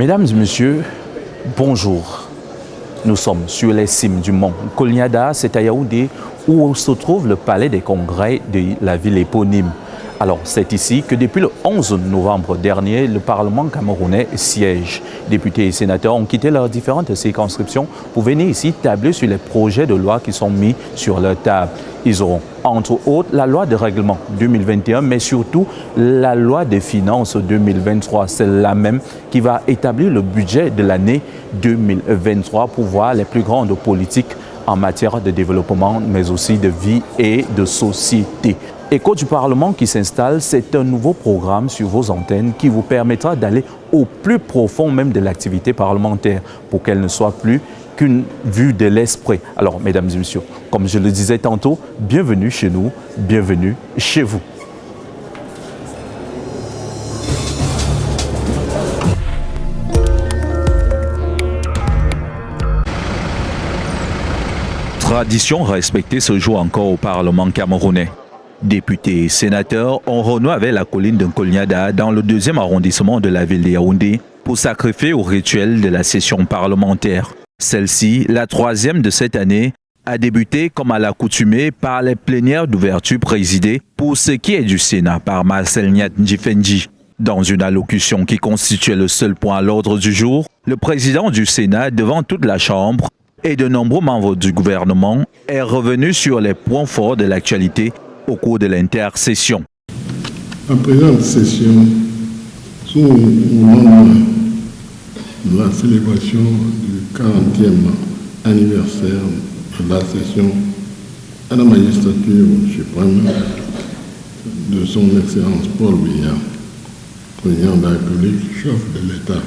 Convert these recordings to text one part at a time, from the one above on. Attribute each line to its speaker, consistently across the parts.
Speaker 1: Mesdames et messieurs, bonjour. Nous sommes sur les cimes du mont Kolniada, c'est à Yaoundé, où se trouve le palais des congrès de la ville éponyme. Alors, c'est ici que depuis le 11 novembre dernier, le Parlement camerounais siège. Députés et sénateurs ont quitté leurs différentes circonscriptions pour venir ici tabler sur les projets de loi qui sont mis sur leur table. Ils auront, entre autres, la loi de règlement 2021, mais surtout la loi des finances 2023. C'est la même qui va établir le budget de l'année 2023 pour voir les plus grandes politiques en matière de développement, mais aussi de vie et de société. Écho du Parlement qui s'installe, c'est un nouveau programme sur vos antennes qui vous permettra d'aller au plus profond même de l'activité parlementaire pour qu'elle ne soit plus qu'une vue de l'esprit. Alors, mesdames et messieurs, comme je le disais tantôt, bienvenue chez nous, bienvenue chez vous. Tradition respectée ce jour encore au Parlement camerounais. Députés et sénateurs ont renoué avec la colline de Kolniada dans le deuxième arrondissement de la ville de Yaoundé pour sacrifier au rituel de la session parlementaire. Celle-ci, la troisième de cette année, a débuté comme à l'accoutumée par les plénières d'ouverture présidées pour ce qui est du Sénat par Marcel Nyat Ndjifendi. Dans une allocution qui constituait le seul point à l'ordre du jour, le président du Sénat devant toute la Chambre et de nombreux membres du gouvernement est revenu sur les points forts de l'actualité au cours de l'intercession.
Speaker 2: En présente session, sous le moment de la célébration du 40e anniversaire de la session à la magistrature suprême de son Excellence Paul Biya, président de la République, chef de l'État.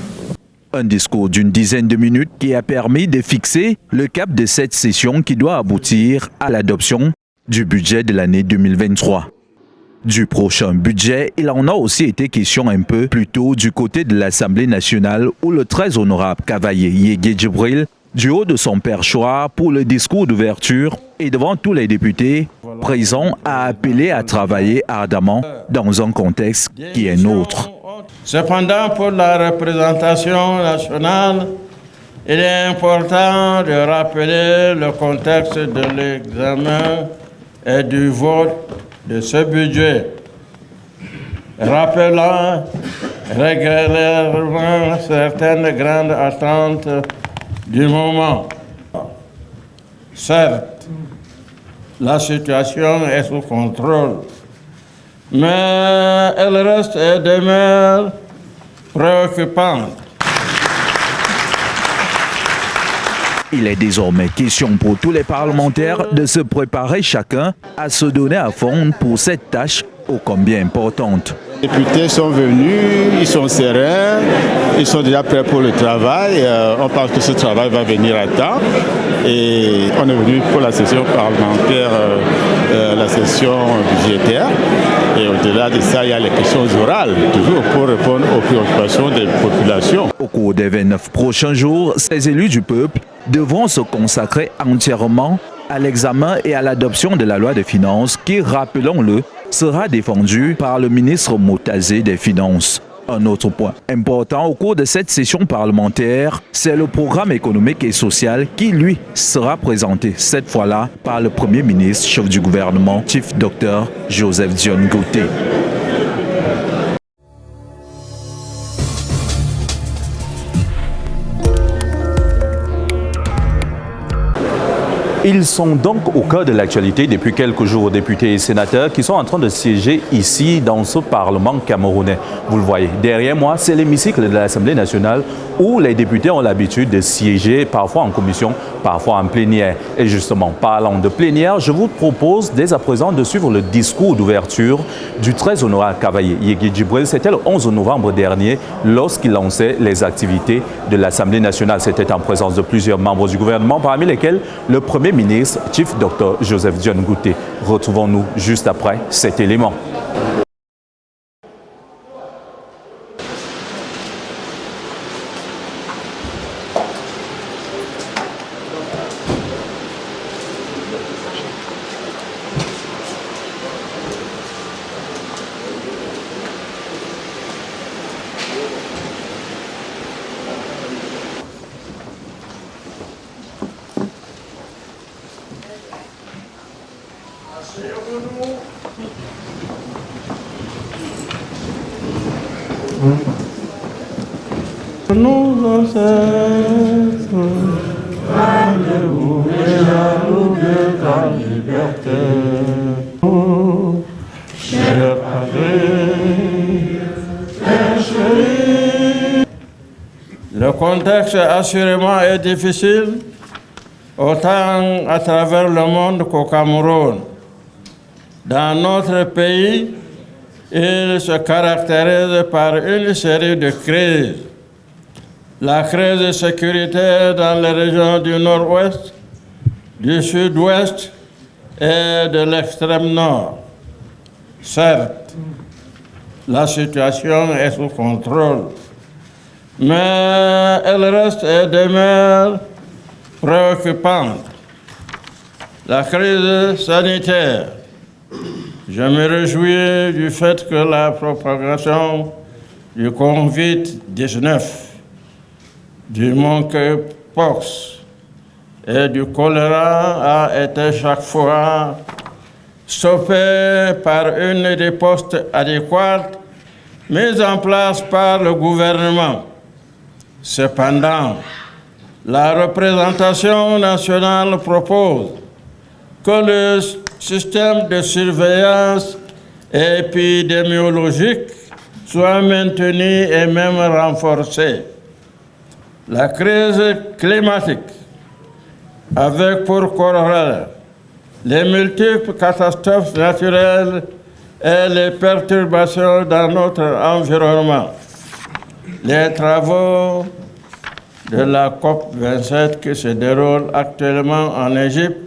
Speaker 1: Un discours d'une dizaine de minutes qui a permis de fixer le cap de cette session qui doit aboutir à l'adoption du budget de l'année 2023. Du prochain budget, il en a aussi été question un peu plus tôt du côté de l'Assemblée nationale où le très honorable cavalier Yégué Djibril, du haut de son perchoir pour le discours d'ouverture et devant tous les députés présents, a appelé à travailler ardemment dans un contexte qui est nôtre.
Speaker 3: Cependant, pour la représentation nationale, il est important de rappeler le contexte de l'examen et du vote de ce budget, rappelant régulièrement certaines grandes attentes du moment. Certes, la situation est sous contrôle, mais elle reste et demeure préoccupante.
Speaker 1: Il est désormais question pour tous les parlementaires de se préparer chacun à se donner à fond pour cette tâche ô combien importante.
Speaker 4: Les députés sont venus, ils sont sereins, ils sont déjà prêts pour le travail. Euh, on pense que ce travail va venir à temps. Et on est venu pour la session parlementaire, euh, euh, la session budgétaire. Et au-delà de ça, il y a les questions orales, toujours pour répondre aux préoccupations des populations.
Speaker 1: Au cours des 29 prochains jours, ces élus du peuple devront se consacrer entièrement à l'examen et à l'adoption de la loi des finances qui, rappelons-le, sera défendue par le ministre Motazé des Finances. Un autre point important au cours de cette session parlementaire, c'est le programme économique et social qui, lui, sera présenté cette fois-là par le Premier ministre, chef du gouvernement, Chief Dr Joseph Dion. Ils sont donc au cœur de l'actualité depuis quelques jours, députés et sénateurs qui sont en train de siéger ici dans ce Parlement camerounais. Vous le voyez, derrière moi, c'est l'hémicycle de l'Assemblée nationale où les députés ont l'habitude de siéger parfois en commission, parfois en plénière. Et justement, parlant de plénière, je vous propose dès à présent de suivre le discours d'ouverture du très honorable cavalier Yegui Djibril. C'était le 11 novembre dernier lorsqu'il lançait les activités de l'Assemblée nationale. C'était en présence de plusieurs membres du gouvernement, parmi lesquels le Premier ministre, Chief Dr Joseph Dion Gouté. Retrouvons-nous juste après cet élément.
Speaker 3: Le contexte assurément est difficile, autant à travers le monde qu'au Cameroun. Dans notre pays, il se caractérise par une série de crises la crise sécuritaire dans les régions du nord-ouest, du sud-ouest et de l'extrême nord. Certes, la situation est sous contrôle, mais elle reste et demeure préoccupante. La crise sanitaire. Je me réjouis du fait que la propagation du Covid-19 du monkeypox et du choléra a été chaque fois stoppé par une des postes adéquates mises en place par le gouvernement. Cependant, la représentation nationale propose que le système de surveillance épidémiologique soit maintenu et même renforcé la crise climatique, avec pour corollaire les multiples catastrophes naturelles et les perturbations dans notre environnement. Les travaux de la COP27 qui se déroulent actuellement en Égypte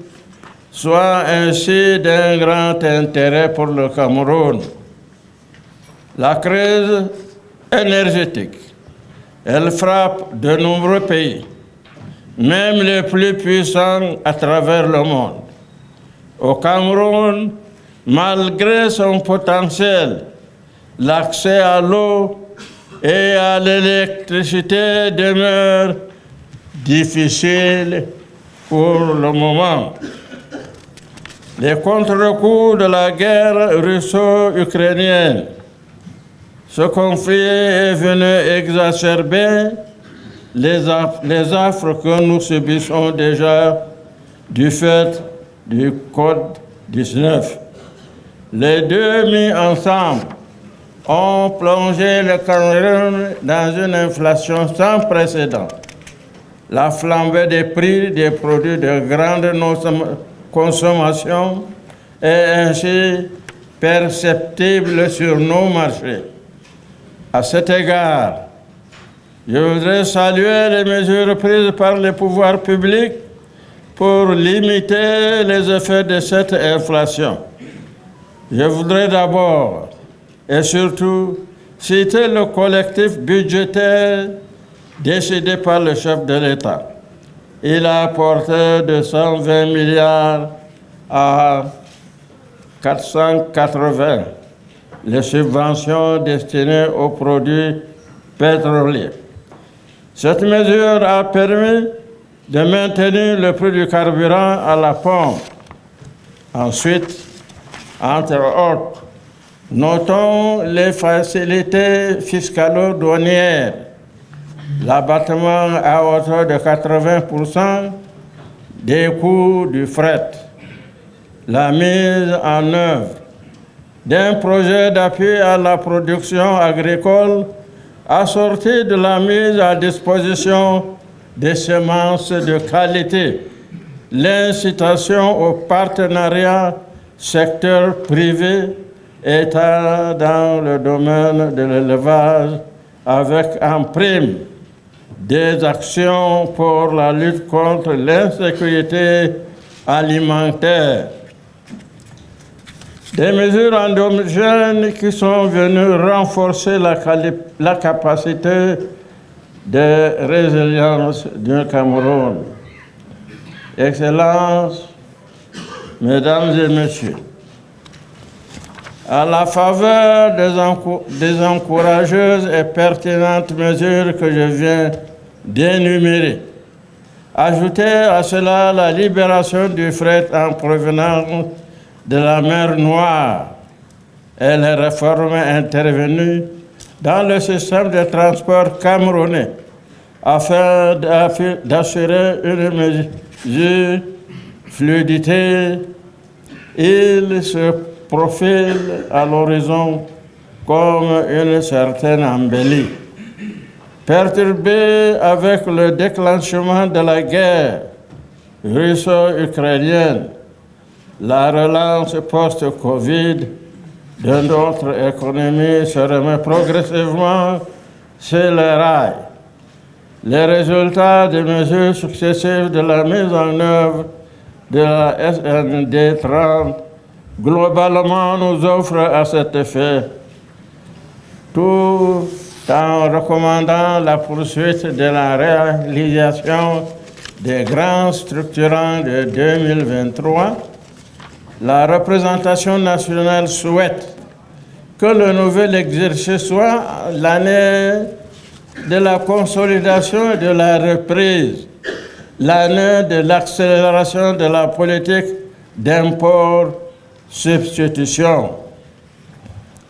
Speaker 3: soient ainsi d'un grand intérêt pour le Cameroun. La crise énergétique elle frappe de nombreux pays, même les plus puissants à travers le monde. Au Cameroun, malgré son potentiel, l'accès à l'eau et à l'électricité demeure difficile pour le moment. Les contre-coups de la guerre russo-ukrainienne ce conflit est venu exacerber les, les affres que nous subissons déjà du fait du Code 19. Les deux mis ensemble ont plongé le Cameroun dans une inflation sans précédent. La flambée des prix des produits de grande consommation est ainsi perceptible sur nos marchés. À cet égard, je voudrais saluer les mesures prises par les pouvoirs publics pour limiter les effets de cette inflation. Je voudrais d'abord et surtout citer le collectif budgétaire décidé par le chef de l'État. Il a apporté de 120 milliards à 480 les subventions destinées aux produits pétroliers. Cette mesure a permis de maintenir le prix du carburant à la pompe. Ensuite, entre autres, notons les facilités fiscalo-douanières, l'abattement à hauteur de 80% des coûts du fret, la mise en œuvre d'un projet d'appui à la production agricole assorti de la mise à disposition des semences de qualité, l'incitation au partenariat secteur privé, État dans le domaine de l'élevage avec en prime des actions pour la lutte contre l'insécurité alimentaire des mesures endogènes qui sont venues renforcer la, la capacité de résilience du Cameroun. Excellences, Mesdames et Messieurs, à la faveur des, encourageuses et pertinentes mesures que je viens d'énumérer, ajoutez à cela la libération du fret en provenance de la mer Noire et les réformes intervenues dans le système de transport camerounais afin d'assurer une mesure fluidité, il se profile à l'horizon comme une certaine embellie. Perturbé avec le déclenchement de la guerre russo-ukrainienne, la relance post-Covid de notre économie se remet progressivement sur les rails. Les résultats des mesures successives de la mise en œuvre de la SND 30 globalement nous offrent à cet effet, tout en recommandant la poursuite de la réalisation des grands structurants de 2023, la représentation nationale souhaite que le nouvel exercice soit l'année de la consolidation et de la reprise, l'année de l'accélération de la politique d'import-substitution.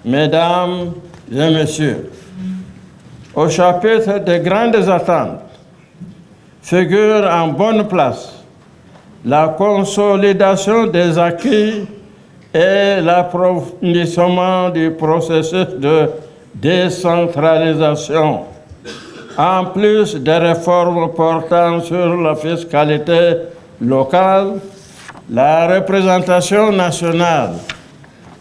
Speaker 3: Mesdames et Messieurs, au chapitre des grandes attentes figure en bonne place la consolidation des acquis et l'approfondissement du processus de décentralisation en plus des réformes portant sur la fiscalité locale, la représentation nationale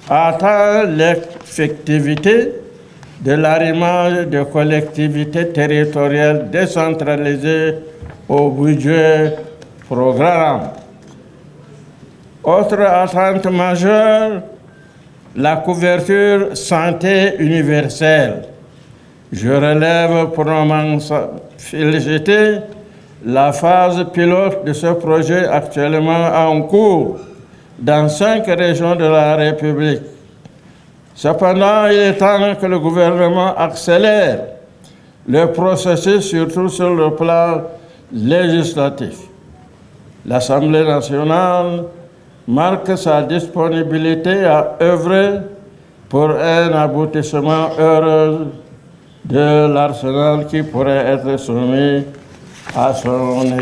Speaker 3: atteint l'effectivité de l'arrimage de collectivités territoriales décentralisées au budget programme. Autre attente majeure, la couverture santé universelle je relève pour m'en féliciter la phase pilote de ce projet actuellement en cours dans cinq régions de la République. Cependant, il est temps que le gouvernement accélère le processus, surtout sur le plan législatif. L'Assemblée nationale marque sa disponibilité à œuvrer pour un aboutissement heureux de l'arsenal qui pourrait être soumis à son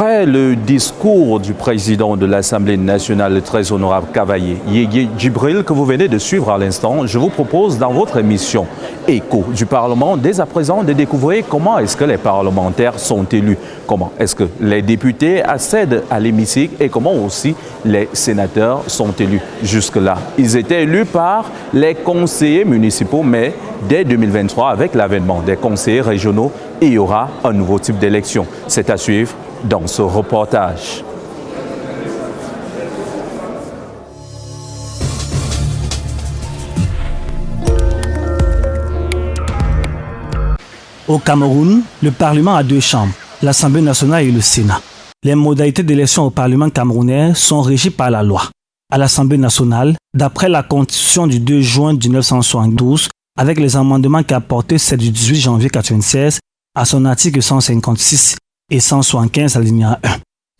Speaker 3: examen.
Speaker 1: le discours du président de l'Assemblée nationale, le très honorable Cavaillé, Yégué Djibril, que vous venez de suivre à l'instant, je vous propose dans votre émission Écho du Parlement, dès à présent, de découvrir comment est-ce que les parlementaires sont élus, comment est-ce que les députés accèdent à l'hémicycle et comment aussi les sénateurs sont élus. Jusque-là, ils étaient élus par les conseillers municipaux, mais dès 2023, avec l'avènement des conseillers régionaux, il y aura un nouveau type d'élection. C'est à suivre dans ce reportage.
Speaker 5: Au Cameroun, le Parlement a deux chambres, l'Assemblée nationale et le Sénat. Les modalités d'élection au Parlement camerounais sont régies par la loi. À l'Assemblée nationale, d'après la Constitution du 2 juin 1972, avec les amendements qu'a apporté celle du 18 janvier 1996 à son article 156 et 175 alinéa 1.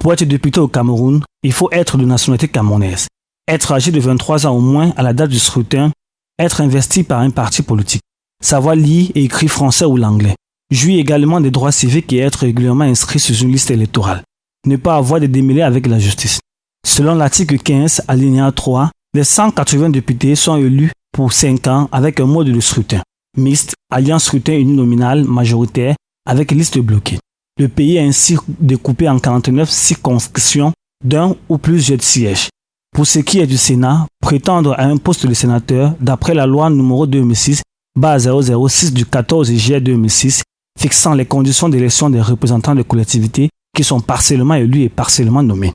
Speaker 5: Pour être député au Cameroun, il faut être de nationalité camerounaise, être âgé de 23 ans au moins à la date du scrutin, être investi par un parti politique, savoir lire et écrire français ou l'anglais, jouir également des droits civiques et être régulièrement inscrit sur une liste électorale, ne pas avoir de démêlés avec la justice. Selon l'article 15, alinéa 3, les 180 députés sont élus pour 5 ans avec un mode de scrutin, mixte, alliant scrutin uninominal majoritaire avec liste bloquée. Le pays est ainsi découpé en 49 circonscriptions d'un ou plusieurs sièges. Pour ce qui est du Sénat, prétendre à un poste de sénateur, d'après la loi numéro 2006, 006 du 14 juillet 2006, fixant les conditions d'élection des représentants de collectivités qui sont partiellement élus et partiellement nommés.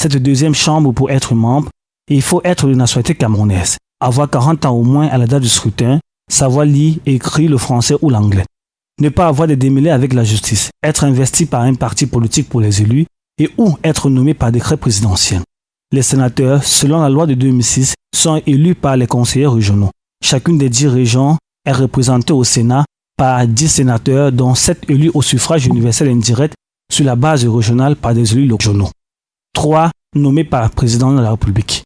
Speaker 5: Cette deuxième chambre, pour être membre, il faut être de nationalité camerounaise, avoir 40 ans au moins à la date du scrutin, savoir lire et écrire le français ou l'anglais. ne pas avoir de démêlés avec la justice, être investi par un parti politique pour les élus et ou être nommé par décret présidentiel. Les sénateurs, selon la loi de 2006, sont élus par les conseillers régionaux. Chacune des dix régions est représentée au Sénat par dix sénateurs, dont sept élus au suffrage universel indirect sur la base régionale par des élus régionaux. Trois nommés par le président de la République.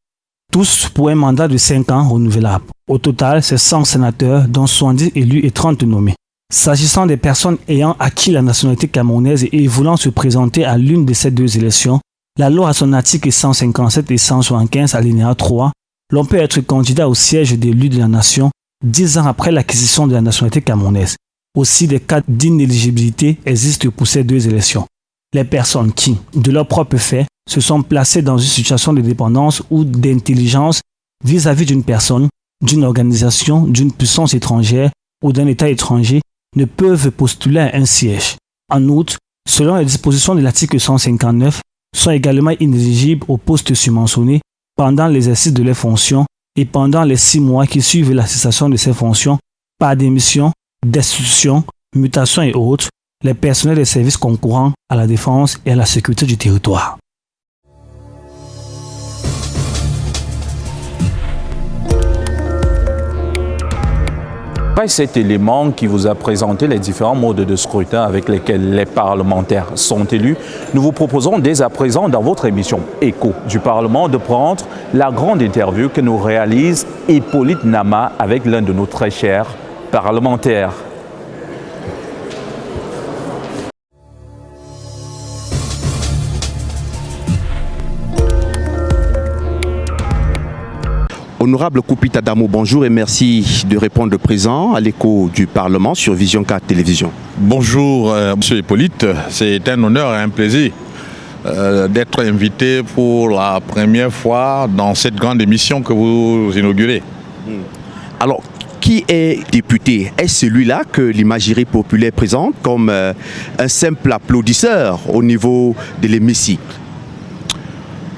Speaker 5: Tous pour un mandat de cinq ans renouvelable. Au total, c'est 100 sénateurs, dont 70 élus et 30 nommés. S'agissant des personnes ayant acquis la nationalité camerounaise et voulant se présenter à l'une de ces deux élections, la loi à son article 157 et 175 alinéa 3, l'on peut être candidat au siège d'élu de la nation dix ans après l'acquisition de la nationalité camerounaise. Aussi, des cas d'inéligibilité existent pour ces deux élections. Les personnes qui, de leur propre fait, se sont placées dans une situation de dépendance ou d'intelligence vis-à-vis d'une personne, d'une organisation, d'une puissance étrangère ou d'un État étranger ne peuvent postuler à un siège. En outre, selon les dispositions de l'article 159, sont également inéligibles au poste subventionné pendant l'exercice de leurs fonctions et pendant les six mois qui suivent la cessation de ces fonctions par démission, destitution, mutation et autres, les personnels des services concourant à la défense et à la sécurité du territoire.
Speaker 1: Cet élément qui vous a présenté les différents modes de scrutin avec lesquels les parlementaires sont élus, nous vous proposons dès à présent dans votre émission Écho du Parlement de prendre la grande interview que nous réalise Hippolyte Nama avec l'un de nos très chers parlementaires.
Speaker 6: Honorable Koupita Damo, bonjour et merci de répondre présent à l'écho du Parlement sur Vision 4 Télévision.
Speaker 7: Bonjour, euh, Monsieur Hippolyte. C'est un honneur et un plaisir euh, d'être invité pour la première fois dans cette grande émission que vous inaugurez.
Speaker 6: Alors, qui est député? Est-ce celui-là que l'imagerie populaire présente comme euh, un simple applaudisseur au niveau de l'hémicycle?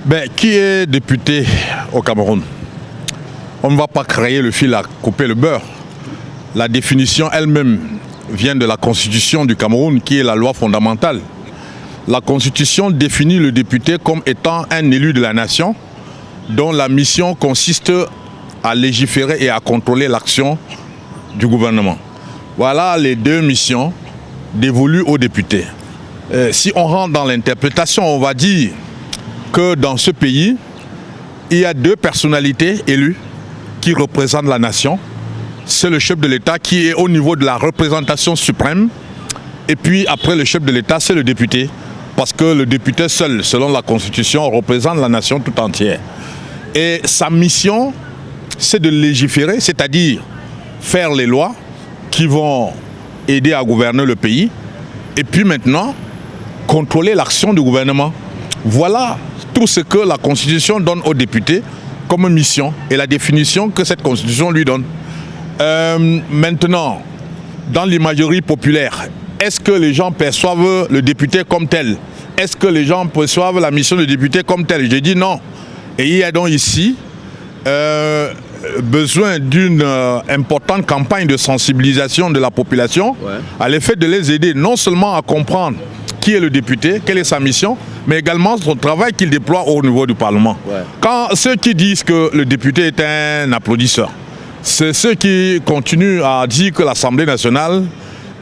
Speaker 7: Ben, Qui est député au Cameroun? On ne va pas créer le fil à couper le beurre. La définition elle-même vient de la constitution du Cameroun qui est la loi fondamentale. La constitution définit le député comme étant un élu de la nation dont la mission consiste à légiférer et à contrôler l'action du gouvernement. Voilà les deux missions dévolues aux députés. Euh, si on rentre dans l'interprétation, on va dire que dans ce pays, il y a deux personnalités élues qui représente la nation. C'est le chef de l'État qui est au niveau de la représentation suprême. Et puis après le chef de l'État, c'est le député. Parce que le député seul, selon la Constitution, représente la nation tout entière. Et sa mission, c'est de légiférer, c'est-à-dire faire les lois qui vont aider à gouverner le pays. Et puis maintenant, contrôler l'action du gouvernement. Voilà tout ce que la Constitution donne aux députés comme mission et la définition que cette constitution lui donne. Euh, maintenant, dans l'imagerie populaire, est-ce que les gens perçoivent le député comme tel? Est-ce que les gens perçoivent la mission du député comme tel? J'ai dit non. Et il y a donc ici euh, besoin d'une euh, importante campagne de sensibilisation de la population à l'effet de les aider non seulement à comprendre qui est le député, quelle est sa mission, mais également son travail qu'il déploie au niveau du Parlement. Quand ceux qui disent que le député est un applaudisseur, c'est ceux qui continuent à dire que l'Assemblée nationale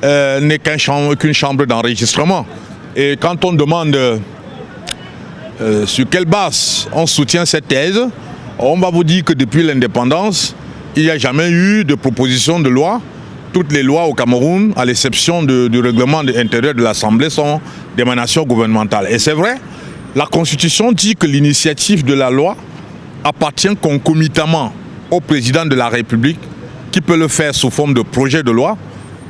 Speaker 7: euh, n'est qu'une chambre, chambre d'enregistrement. Et quand on demande euh, sur quelle base on soutient cette thèse, on va vous dire que depuis l'indépendance, il n'y a jamais eu de proposition de loi toutes les lois au Cameroun, à l'exception du règlement intérieur de l'Assemblée, sont d'émanation gouvernementale. Et c'est vrai, la Constitution dit que l'initiative de la loi appartient concomitamment au président de la République, qui peut le faire sous forme de projet de loi,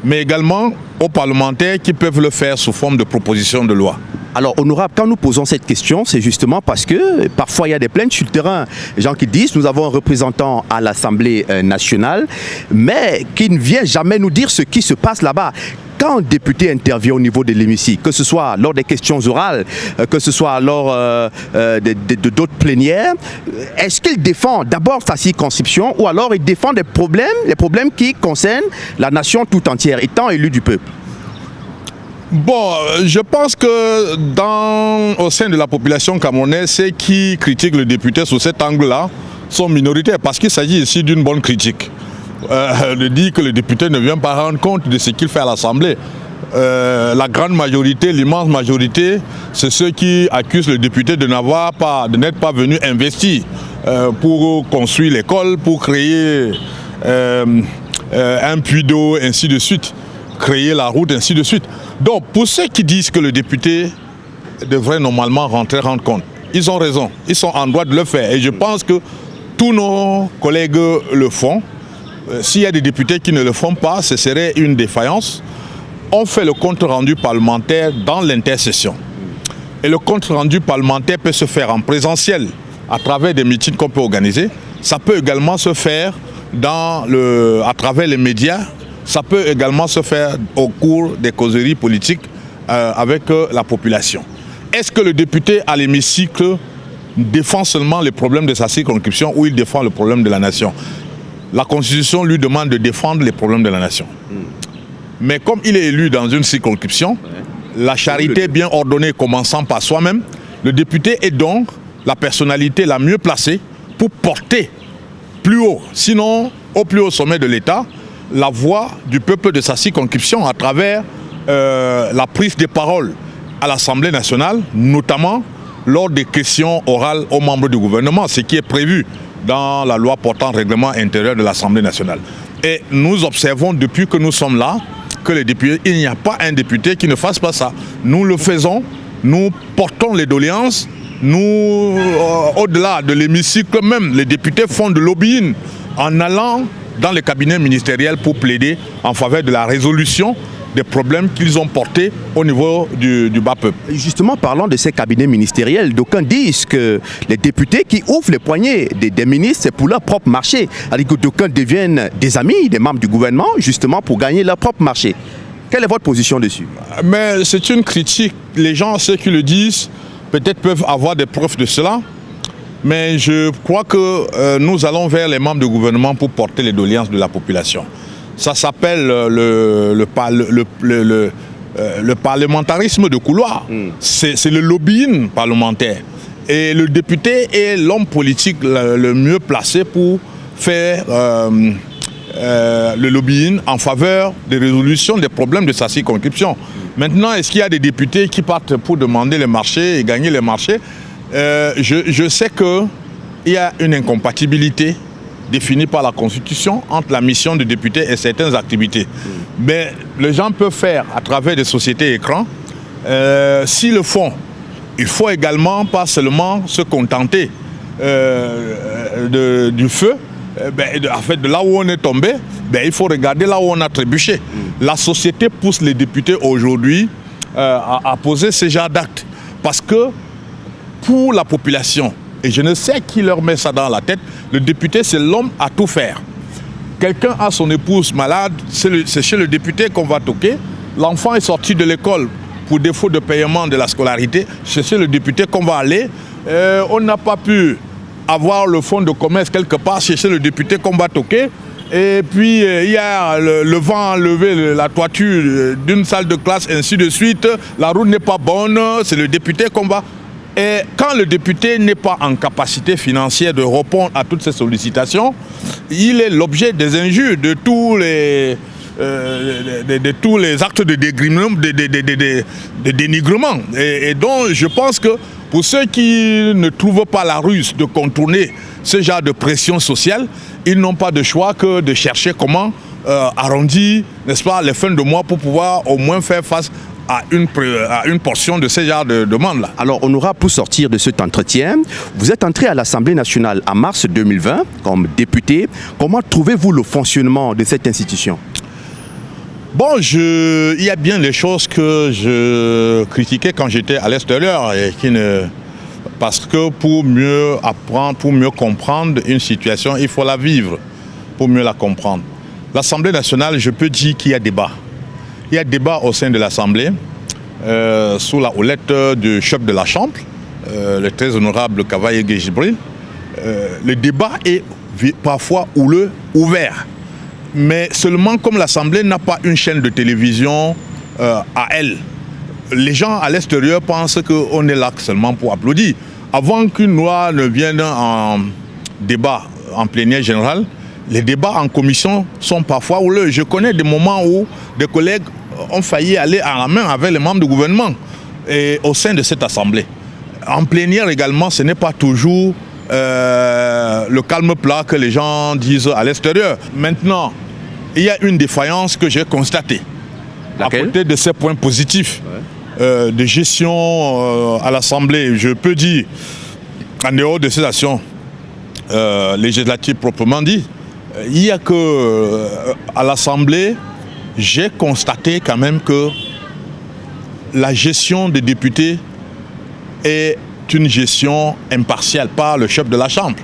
Speaker 7: mais également aux parlementaires qui peuvent le faire sous forme de proposition de loi.
Speaker 6: Alors, honorable, quand nous posons cette question, c'est justement parce que parfois il y a des plaintes sur le terrain. Les gens qui disent nous avons un représentant à l'Assemblée euh, nationale, mais qui ne vient jamais nous dire ce qui se passe là-bas quand un député intervient au niveau de l'hémicycle, que ce soit lors des questions orales, euh, que ce soit lors euh, d'autres plénières, est-ce qu'il défend d'abord sa circonscription ou alors il défend des problèmes, les problèmes qui concernent la nation tout entière, étant élu du peuple?
Speaker 7: Bon, je pense que dans, au sein de la population camerounaise, ceux qui critiquent le député sous cet angle-là sont minoritaires parce qu'il s'agit ici d'une bonne critique. Euh, de dire que le député ne vient pas rendre compte de ce qu'il fait à l'Assemblée. Euh, la grande majorité, l'immense majorité, c'est ceux qui accusent le député de n'avoir pas, de n'être pas venu investir euh, pour construire l'école, pour créer un puits d'eau, ainsi de suite, créer la route, ainsi de suite. Donc, pour ceux qui disent que le député devrait normalement rentrer rendre compte, ils ont raison, ils sont en droit de le faire. Et je pense que tous nos collègues le font. Euh, s'il y a des députés qui ne le font pas, ce serait une défaillance. On fait le compte rendu parlementaire dans l'intercession. Et le compte rendu parlementaire peut se faire en présentiel à travers des meetings qu'on peut organiser. Ça peut également se faire dans le, à travers les médias ça peut également se faire au cours des causeries politiques euh, avec euh, la population. Est-ce que le député à l'hémicycle défend seulement les problèmes de sa circonscription ou il défend le problème de la nation? La Constitution lui demande de défendre les problèmes de la nation. Hmm. Mais comme il est élu dans une circonscription, la charité bien ordonnée commençant par soi-même, le député est donc la personnalité la mieux placée pour porter plus haut, sinon au plus haut sommet de l'État, la voix du peuple de sa circonscription à travers euh, la prise de parole à l'Assemblée nationale, notamment lors des questions orales aux membres du gouvernement, ce qui est prévu dans la loi portant règlement intérieur de l'Assemblée nationale. Et nous observons depuis que nous sommes là que les députés, il n'y a pas un député qui ne fasse pas ça. Nous le faisons, nous portons les doléances, nous, euh, au-delà de l'hémicycle même, les députés font de lobbying en allant dans les cabinets ministériels pour plaider en faveur de la résolution des problèmes qu'ils ont portés au niveau du, bas peuple.
Speaker 6: Justement, parlant de ces cabinets ministériels, d'aucuns disent que les députés qui ouvrent les poignets des, ministres, c'est pour leur propre marché. Alors que d'aucuns deviennent des amis, des membres du gouvernement, justement pour gagner leur propre marché. Quelle est votre position dessus?
Speaker 7: Mais c'est une critique. Les gens, ceux qui le disent, peut-être peuvent avoir des preuves de cela. Mais je crois que euh, nous allons vers les membres du gouvernement pour porter les doléances de la population. Ça s'appelle euh, le, le, euh, le, parlementarisme de couloir. Hmm. C'est le lobbying parlementaire. Et le député est l'homme politique le, mieux placé pour faire le lobbying en faveur des résolutions des problèmes de sa circonscription. Maintenant, est-ce qu'il y a des députés qui partent pour demander les marchés et gagner les marchés? Euh, je, sais qu'il y a une incompatibilité définie par la Constitution entre la mission du député et certaines activités. Mais les gens peuvent faire à travers des sociétés écrans. Euh, S'ils le font, il faut également pas seulement se contenter euh, du feu, ben, de, en fait, de là où on est tombé, ben, il faut regarder là où on a trébuché. La société pousse les députés aujourd'hui à, à, poser ce genre d'actes. Parce que pour la population. Et je ne sais qui leur met ça dans la tête. Le député, c'est l'homme à tout faire. Quelqu'un a son épouse malade, c'est chez le député qu'on va toquer. L'enfant est sorti de l'école pour défaut de paiement de la scolarité. C'est chez le député qu'on va aller. Euh, on n'a pas pu avoir le fonds de commerce quelque part. C'est chez le député qu'on va toquer. Et puis, euh, il y a le, vent enlevé la toiture euh, d'une salle de classe, ainsi de suite. La route n'est pas bonne. C'est le député qu'on va et quand le député n'est pas en capacité financière de répondre à toutes ces sollicitations, il est l'objet des injures, de tous les, euh, de, tous les actes de, de, dénigrement. Et, donc, je pense que pour ceux qui ne trouvent pas la ruse de contourner ce genre de pression sociale, ils n'ont pas de choix que de chercher comment euh, arrondir, n'est-ce pas, les fins de mois pour pouvoir au moins faire face à une, à une portion de ce genre de demande-là.
Speaker 6: Alors, on aura pour sortir de cet entretien, vous êtes entré à l'Assemblée nationale en mars 2020 comme député. Comment trouvez-vous le fonctionnement de cette institution?
Speaker 7: Bon, je, il y a bien des choses que je critiquais quand j'étais à l'extérieur et qui ne... Parce que pour mieux apprendre, pour mieux comprendre une situation, il faut la vivre pour mieux la comprendre. L'Assemblée nationale, je peux dire qu'il y a débat. Il y a débat au sein de l'Assemblée euh, sous la houlette du chef de la Chambre, euh, le très honorable Cavaillé Gibril. Euh, le débat est parfois houleux, ouvert. Mais seulement comme l'Assemblée n'a pas une chaîne de télévision à elle, les gens à l'extérieur pensent qu'on est là seulement pour applaudir. Avant qu'une loi ne vienne en débat en plénière général, les débats en commission sont parfois houleux. Je connais des moments où des collègues ont failli aller à la main avec les membres du gouvernement et au sein de cette assemblée. En plénière également, ce n'est pas toujours euh, le calme plat que les gens disent à l'extérieur. Maintenant, il y a une défaillance que j'ai constatée. À côté de ces points positifs euh, de gestion euh, à l'Assemblée, je peux dire, en dehors de ces actions législatives proprement dit, il y a que à l'Assemblée, j'ai constaté quand même que la gestion des députés est une gestion impartiale par le chef de la Chambre,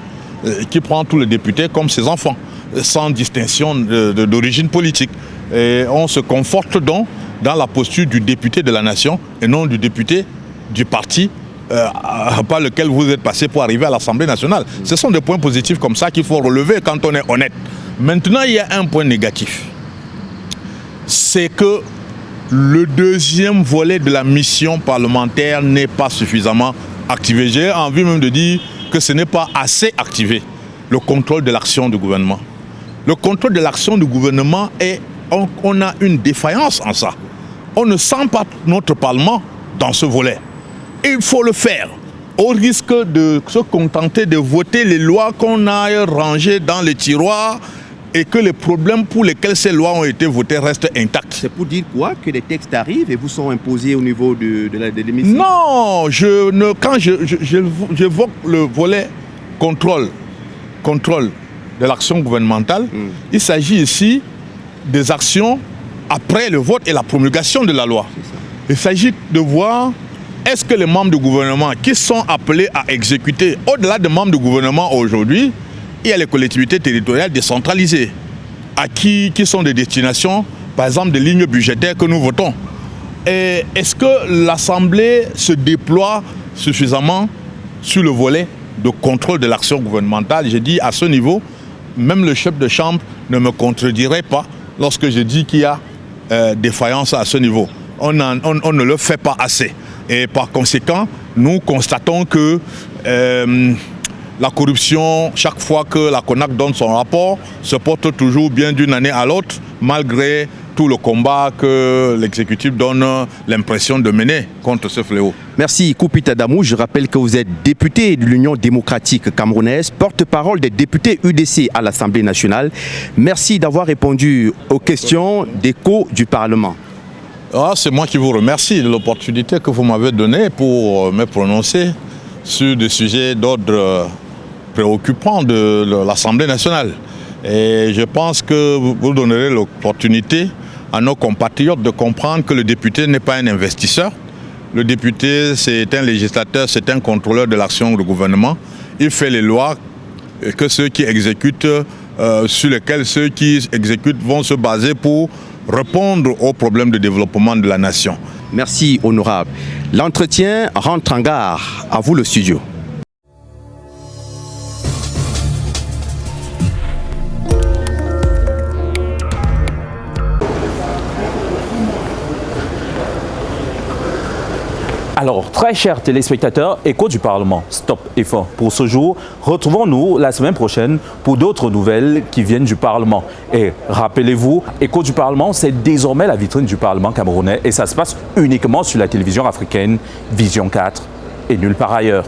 Speaker 7: euh, qui prend tous les députés comme ses enfants, sans distinction d'origine politique. Et on se conforte donc dans la posture du député de la nation et non du député du parti euh, par lequel vous êtes passé pour arriver à l'Assemblée nationale. Ce sont des points positifs comme ça qu'il faut relever quand on est honnête. Maintenant, il y a un point négatif. C'est que le deuxième volet de la mission parlementaire n'est pas suffisamment activé. J'ai envie même de dire que ce n'est pas assez activé, le contrôle de l'action du gouvernement. Le contrôle de l'action du gouvernement est, on, a une défaillance en ça. On ne sent pas notre Parlement dans ce volet. Il faut le faire au risque de se contenter de voter les lois qu'on a rangées dans les tiroirs et que les problèmes pour lesquels ces lois ont été votées restent intacts.
Speaker 6: C'est pour dire quoi? Que les textes arrivent et vous sont imposés au niveau de, de l'émission
Speaker 7: Non, je ne, quand j'évoque je, le volet contrôle, contrôle de l'action gouvernementale, hmm. il s'agit ici des actions après le vote et la promulgation de la loi. Il s'agit de voir est-ce que les membres du gouvernement qui sont appelés à exécuter, au-delà des membres du gouvernement aujourd'hui, il y a les collectivités territoriales décentralisées, à qui, qui sont des destinations, par exemple, des lignes budgétaires que nous votons. Est-ce que l'Assemblée se déploie suffisamment sur le volet de contrôle de l'action gouvernementale? Je dis à ce niveau, même le chef de chambre ne me contredirait pas lorsque je dis qu'il y a euh, défaillance à ce niveau. On, ne le fait pas assez. Et par conséquent, nous constatons que euh, la corruption, chaque fois que la CONAC donne son rapport, se porte toujours bien d'une année à l'autre, malgré tout le combat que l'exécutif donne l'impression de mener contre ce fléau.
Speaker 6: Merci Koupita Damou. Je rappelle que vous êtes député de l'Union démocratique camerounaise, porte-parole des députés UDC à l'Assemblée nationale. Merci d'avoir répondu aux questions d'écho du Parlement.
Speaker 7: Ah, C'est moi qui vous remercie de l'opportunité que vous m'avez donnée pour me prononcer sur des sujets d'ordre préoccupant de l'Assemblée nationale. Et je pense que vous donnerez l'opportunité à nos compatriotes de comprendre que le député n'est pas un investisseur. Le député, c'est un législateur, c'est un contrôleur de l'action du gouvernement. Il fait les lois que ceux qui exécutent, euh, sur lesquels ceux qui exécutent vont se baser pour répondre aux problèmes de développement de la nation.
Speaker 6: Merci, honorable. L'entretien rentre en gare. À vous le studio.
Speaker 1: Alors, très chers téléspectateurs, écho du Parlement, stop et fort pour ce jour. Retrouvons-nous la semaine prochaine pour d'autres nouvelles qui viennent du Parlement. Et rappelez-vous, écho du Parlement, c'est désormais la vitrine du Parlement camerounais et ça se passe uniquement sur la télévision africaine Vision 4 et nulle part ailleurs.